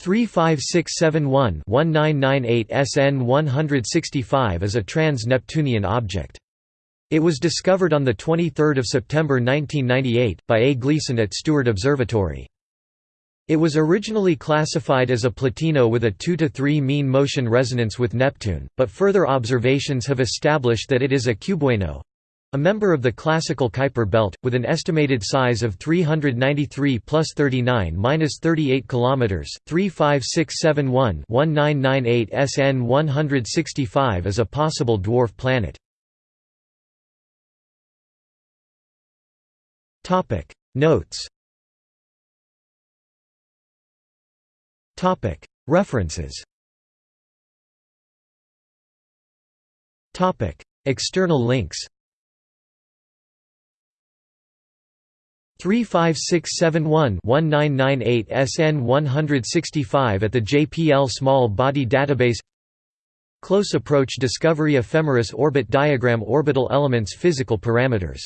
35671-1998 SN 165 is a trans-Neptunian object. It was discovered on 23 September 1998, by A. Gleason at Steward Observatory. It was originally classified as a plutino with a 2 to 3 mean motion resonance with Neptune, but further observations have established that it is a cubewano, a member of the classical Kuiper belt, with an estimated size of 393 plus 39 minus 38 km, 35671-1998 SN 165 is a possible dwarf planet. Notes. References. External links 35671-1998 SN 165 at the JPL Small Body Database. Close Approach Discovery Ephemeris Orbit Diagram Orbital Elements Physical Parameters